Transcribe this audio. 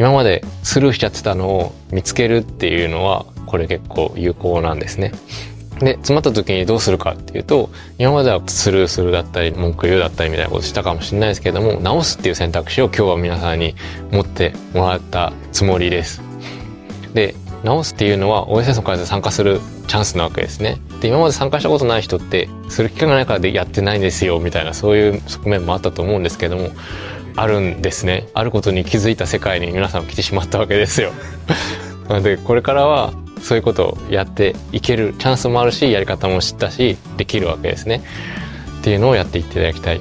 今までスルーしちゃってたのを見つけるっていうのはこれ結構有効なんですね。で、詰まった時にどうするかっていうと、今まではスルーするだったり、文句言うだったりみたいなことしたかもしれないですけども、直すっていう選択肢を今日は皆さんに持ってもらったつもりです。で、直すっていうのは OSS の開発参加するチャンスなわけですね。で、今まで参加したことない人って、する機会がないからでやってないんですよ、みたいな、そういう側面もあったと思うんですけども、あるんですね。あることに気づいた世界に皆さん来てしまったわけですよ。なので、これからは、そういうことをやっていけるチャンスもあるし、やり方も知ったし、できるわけですね。っていうのをやっていっていただきたい